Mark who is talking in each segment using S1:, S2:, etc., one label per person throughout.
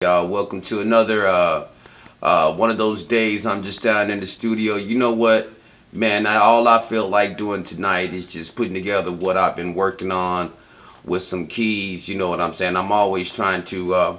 S1: Y'all, welcome to another uh, uh, one of those days. I'm just down in the studio. You know what, man? I, all I feel like doing tonight is just putting together what I've been working on with some keys. You know what I'm saying? I'm always trying to uh,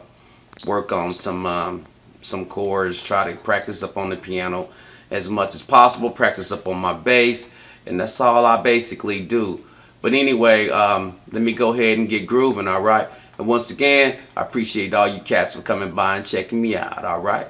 S1: work on some um, some chords, try to practice up on the piano as much as possible, practice up on my bass, and that's all I basically do. But anyway, um, let me go ahead and get grooving. All right. And once again, I appreciate all you cats for coming by and checking me out, alright?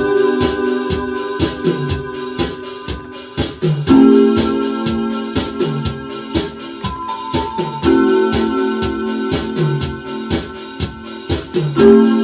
S1: Música